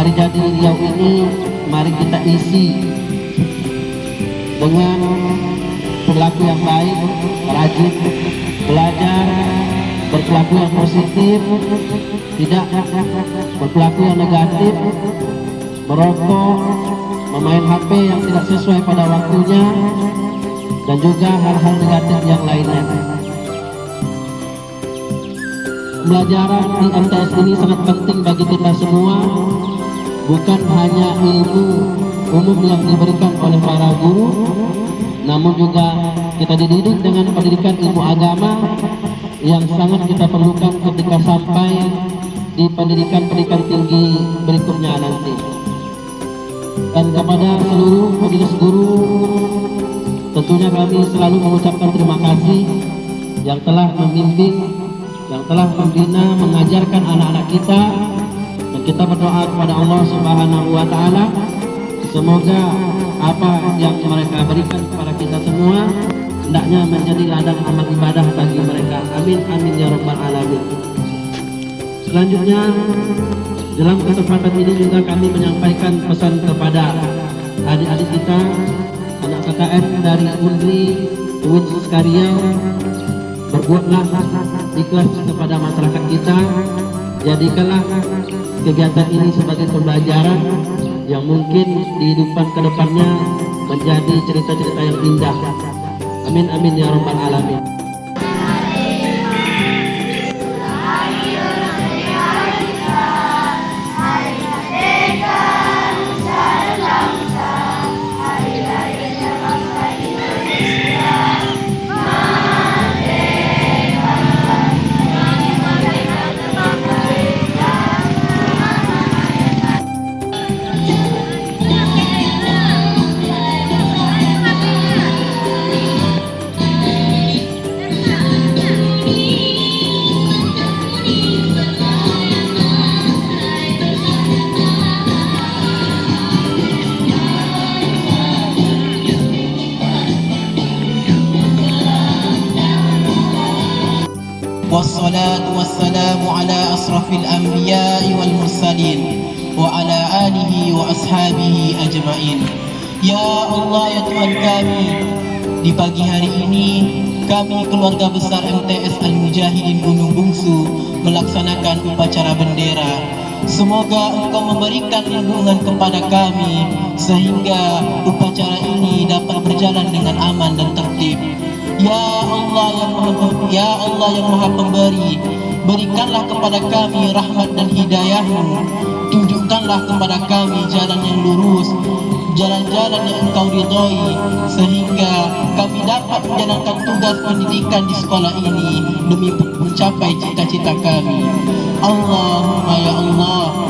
hari jadi Riau ini mari kita isi dengan perilaku yang baik, rajin, belajar, berperilaku yang positif, tidak berperilaku yang negatif, merokok, memain HP yang tidak sesuai pada waktunya, dan juga hal-hal negatif yang lainnya. Pembelajaran di MTS ini sangat penting bagi kita semua, bukan hanya ilmu umum yang diberikan oleh para guru, namun juga kita dididik dengan pendidikan ilmu agama yang sangat kita perlukan ketika sampai di pendidikan-pendidikan tinggi berikutnya nanti. Dan kepada seluruh majelis guru, tentunya kami selalu mengucapkan terima kasih yang telah membimbing yang telah membina mengajarkan anak-anak kita kita berdoa kepada Allah Subhanahu wa taala. Semoga apa yang mereka berikan kepada kita semua hendaknya menjadi ladang amal ibadah bagi mereka. Amin amin ya rabbal alamin. Selanjutnya dalam kesempatan ini juga kami menyampaikan pesan kepada adik-adik kita anak KKN dari Undri Uin Suskariau berbuatlah ikhlas kepada masyarakat kita. Jadikanlah kegiatan ini sebagai pembelajaran yang mungkin kehidupan ke depannya menjadi cerita-cerita yang indah. Amin amin ya rabbal alamin والصلاة والسلام على أشرف الأنبياء والمرسلين وعلى آله وأصحابه أجمعين Ya Allah ya Tuhan kami Di pagi hari ini Kami keluarga besar MTS Al-Mujahidin Gunung Bungsu Melaksanakan upacara bendera Semoga engkau memberikan lindungan kepada kami Sehingga upacara ini dapat berjalan dengan aman dan tertib Ya Allah yang maha, Ya Allah yang maha pemberi Berikanlah kepada kami rahmat dan hidayahmu. Tunjukkanlah kepada kami jalan yang lurus Jalan-jalan yang engkau ridhoi Sehingga kami dapat menjalankan tugas pendidikan di sekolah ini Demi mencapai cita-cita kami. Allahumma ya Allah